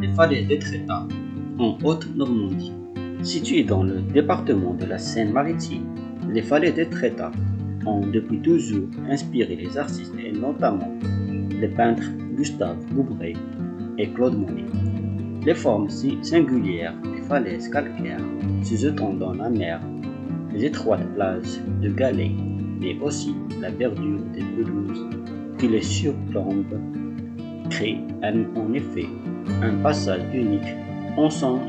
les falaises d'Etretat, en Haute-Normandie. Situées dans le département de la Seine-Maritime, les falaises d'Etretat ont depuis toujours inspiré les artistes et notamment les peintres Gustave Boubray et Claude Monet. Les formes si singulières des falaises calcaires se jetant dans la mer, les étroites plages de galets, mais aussi la verdure des pelouses qui les surplombent, créent en effet un passage unique en son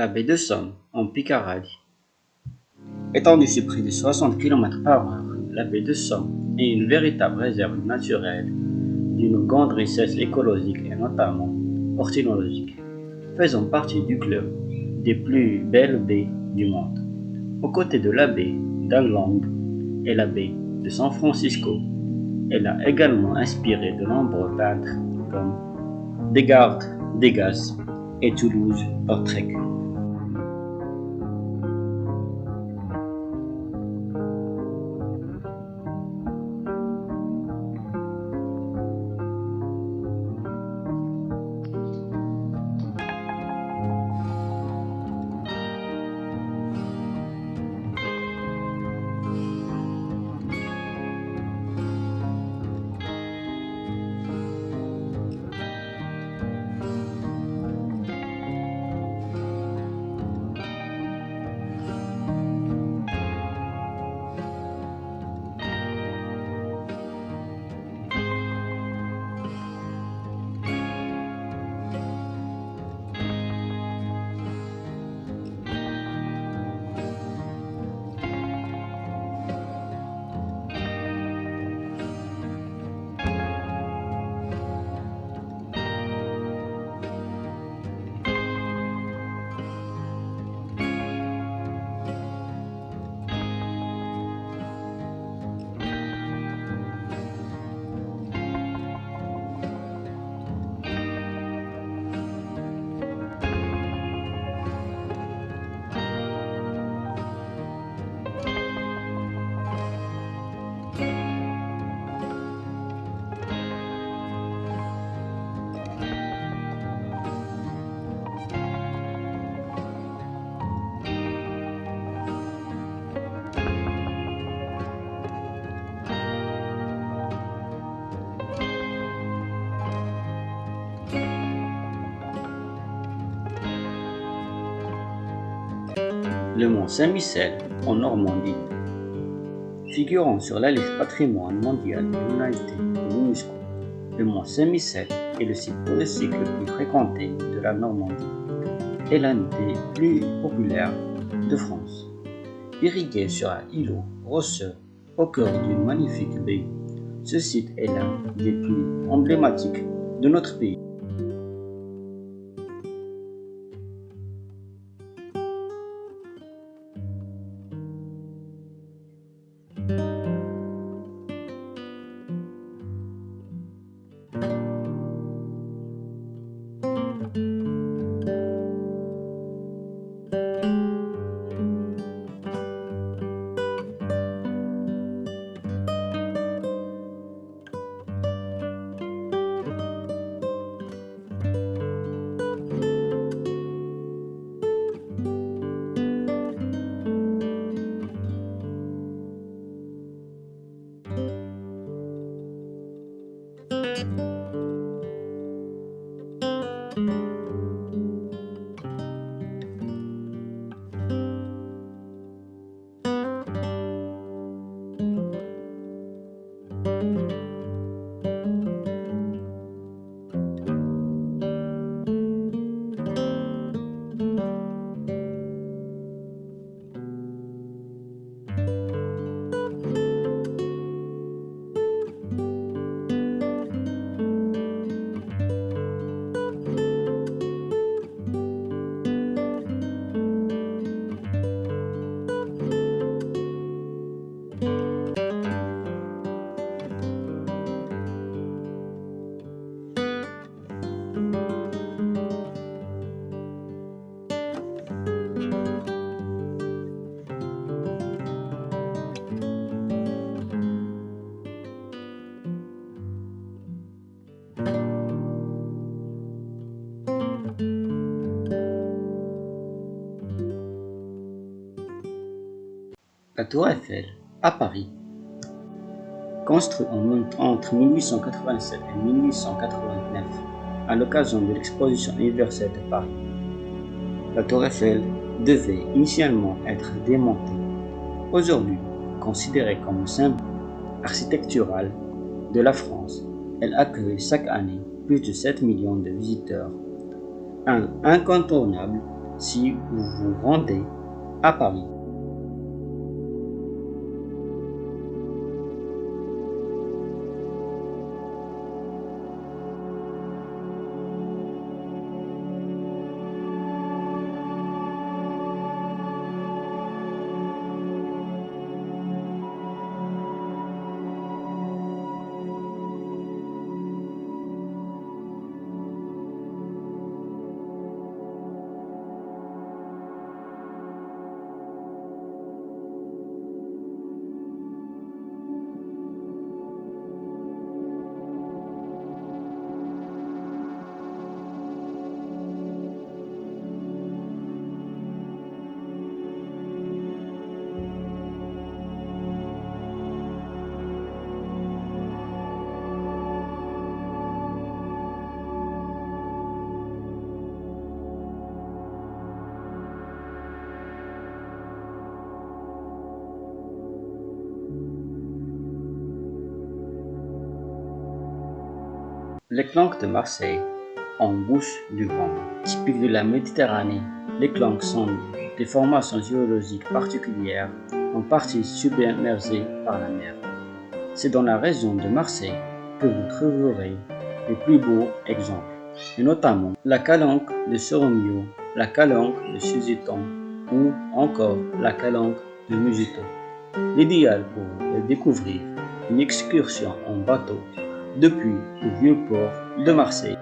la baie de Somme, en Picardie. Étendue sur près de 60 km par heure, la baie de Somme est une véritable réserve naturelle d'une grande richesse écologique et notamment ornithologique, faisant partie du club des plus belles baies du monde. Aux côtés de la baie d'Anglang et la baie de San Francisco, elle a également inspiré de nombreux peintres comme Descartes, Degas et Toulouse-Lautrec. Le mont Saint-Michel en Normandie. Figurant sur la liste patrimoine mondial de l'humanité de l'UNESCO, le mont Saint-Michel est le site touristique le plus fréquenté de la Normandie et l'un des plus populaires de France. Irrigué sur un îlot rocheux au cœur d'une magnifique baie, ce site est l'un des plus emblématiques de notre pays. Música La Tour Eiffel, à Paris. Construite entre 1887 et 1889 à l'occasion de l'exposition universelle de Paris, la Tour Eiffel devait initialement être démontée. Aujourd'hui, considérée comme symbole architectural de la France, elle accueille chaque année plus de 7 millions de visiteurs. Un incontournable si vous vous rendez à Paris. Les clanques de Marseille, en bouche du vent, typiques de la Méditerranée. Les clanques sont des formations géologiques particulières, en partie submergées par la mer. C'est dans la région de Marseille que vous trouverez les plus beaux exemples, et notamment la calanque de Soromio, la calanque de Suziton ou encore la calanque de Mugito. L'idéal pour découvrir, une excursion en bateau depuis le vieux port de Marseille.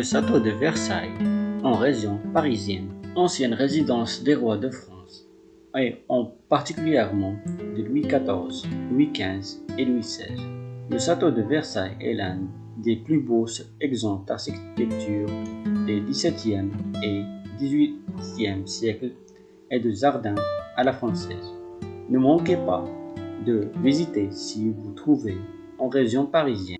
Le château de Versailles, en région parisienne, ancienne résidence des rois de France, et en particulièrement de Louis XIV, Louis XV et Louis XVI. Le château de Versailles est l'un des plus beaux exemples d'architecture des XVIIe et XVIIIe siècles et de jardins à la française. Ne manquez pas de visiter si vous trouvez en région parisienne.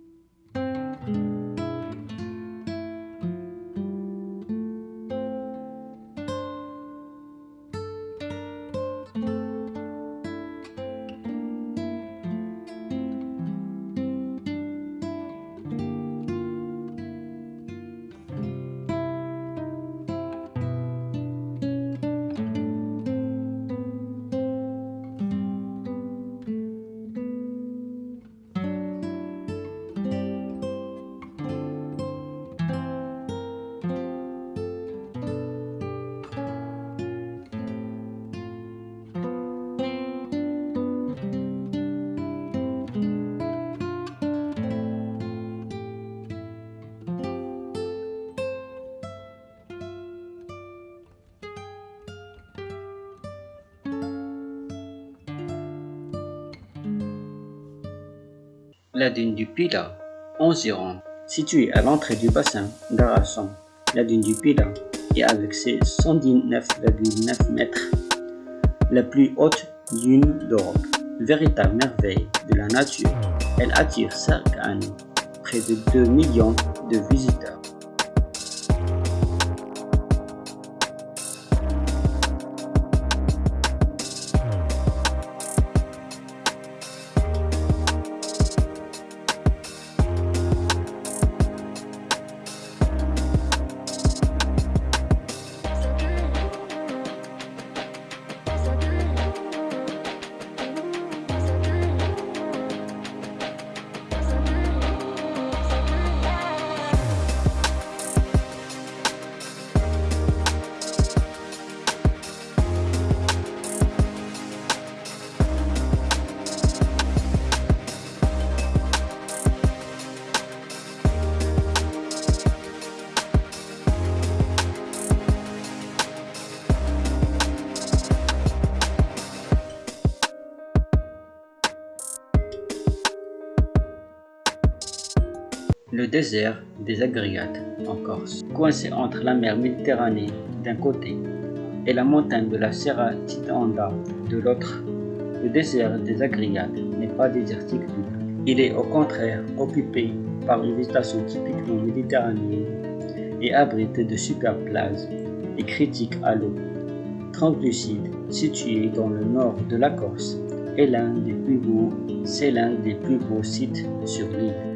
La dune du Pila, en Gironde, située à l'entrée du bassin d'Arasson. La dune du Pila est avec ses 119,9 mètres la plus haute dune d'Europe. Véritable merveille de la nature, elle attire chaque année près de 2 millions de visiteurs. Désert des Agriades en Corse, coincé entre la mer Méditerranée d'un côté et la montagne de la Serra Titanda de l'autre, le désert des Agriades n'est pas désertique du tout. Il est au contraire occupé par une végétation typiquement méditerranéenne et abrite de superbes plages et critiques à l'eau. Translucide, situé dans le nord de la Corse, est c'est l'un des plus beaux sites sur l'île.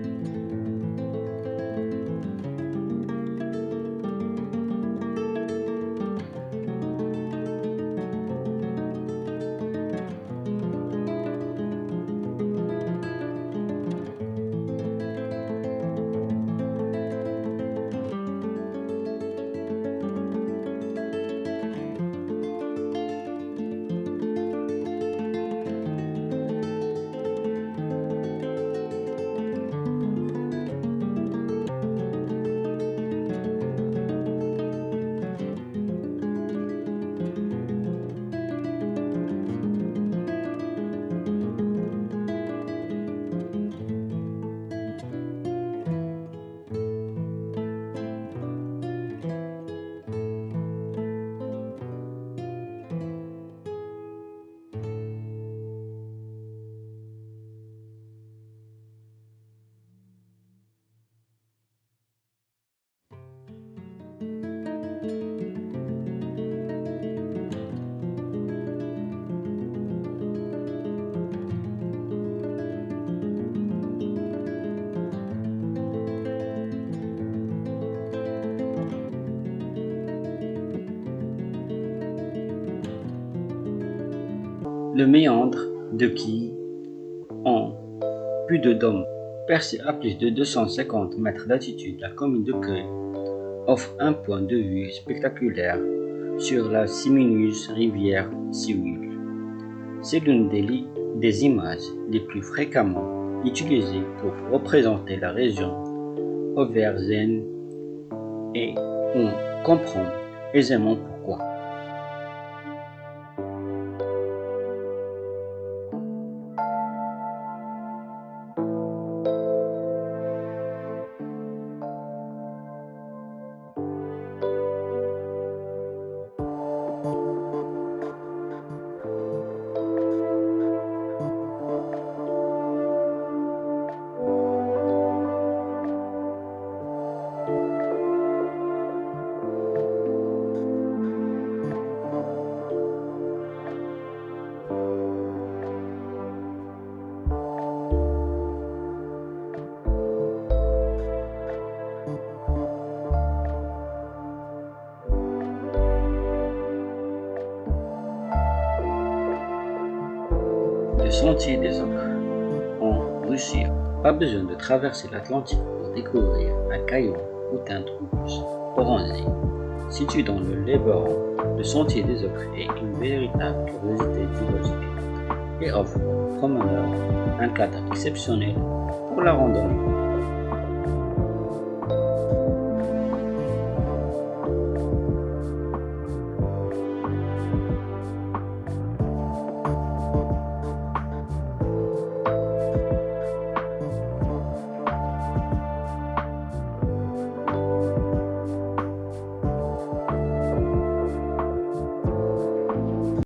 Le méandre de qui, en plus de dôme, percé à plus de 250 mètres d'altitude, la commune de Creux offre un point de vue spectaculaire sur la simineuse rivière Siwil. C'est l'une des, des images les plus fréquemment utilisées pour représenter la région auvergne et on comprend aisément pourquoi. Sentier des en Russie. Pas besoin de traverser l'Atlantique pour découvrir un caillou ou teinte rouge orangé. Situé dans le Léberon, le sentier des ocres est une véritable curiosité biologique et offre aux promeneurs un cadre exceptionnel pour la randonnée.